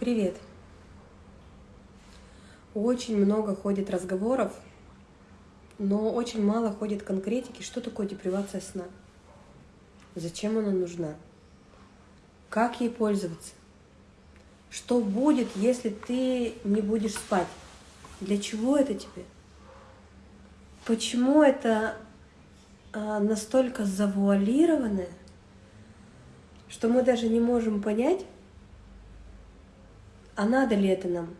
Привет! Очень много ходит разговоров, но очень мало ходит конкретики, что такое депривация сна, зачем она нужна, как ей пользоваться, что будет, если ты не будешь спать, для чего это тебе, почему это а, настолько завуалированное, что мы даже не можем понять, а надо ли это нам?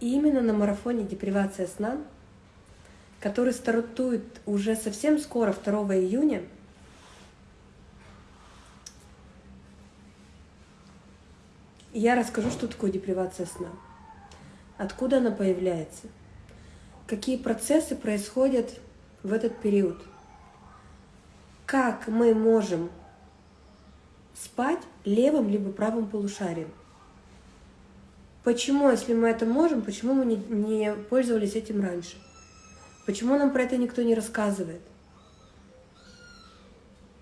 И именно на марафоне «Депривация сна», который стартует уже совсем скоро, 2 июня, я расскажу, что такое депривация сна, откуда она появляется, какие процессы происходят в этот период, как мы можем спать левым либо правым полушарием. Почему, если мы это можем, почему мы не, не пользовались этим раньше? Почему нам про это никто не рассказывает?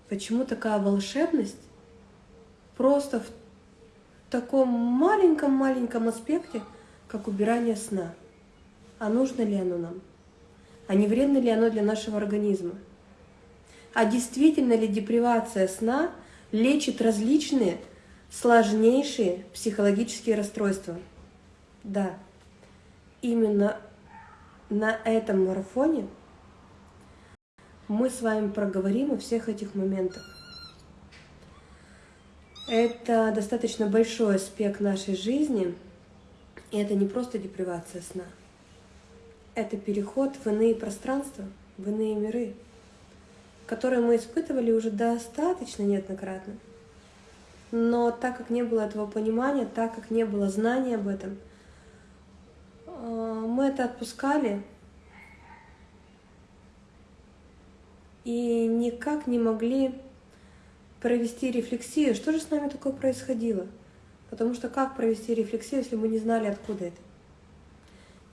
Почему такая волшебность просто в таком маленьком-маленьком аспекте, как убирание сна? А нужно ли оно нам? А не вредно ли оно для нашего организма? А действительно ли депривация сна – лечит различные сложнейшие психологические расстройства. Да, именно на этом марафоне мы с вами проговорим о всех этих моментах. Это достаточно большой аспект нашей жизни, и это не просто депривация сна. Это переход в иные пространства, в иные миры которые мы испытывали уже достаточно неоднократно. Но так как не было этого понимания, так как не было знания об этом, э, мы это отпускали и никак не могли провести рефлексию, что же с нами такое происходило. Потому что как провести рефлексию, если мы не знали, откуда это?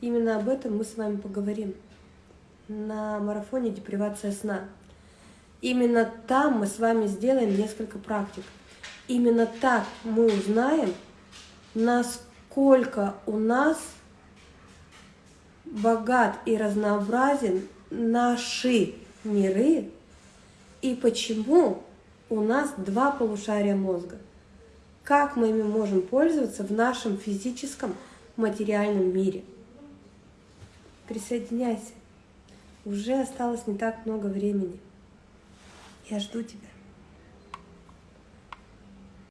Именно об этом мы с вами поговорим на марафоне «Депривация сна». Именно там мы с вами сделаем несколько практик. Именно так мы узнаем, насколько у нас богат и разнообразен наши миры и почему у нас два полушария мозга. Как мы ими можем пользоваться в нашем физическом материальном мире. Присоединяйся. Уже осталось не так много времени. Я жду тебя.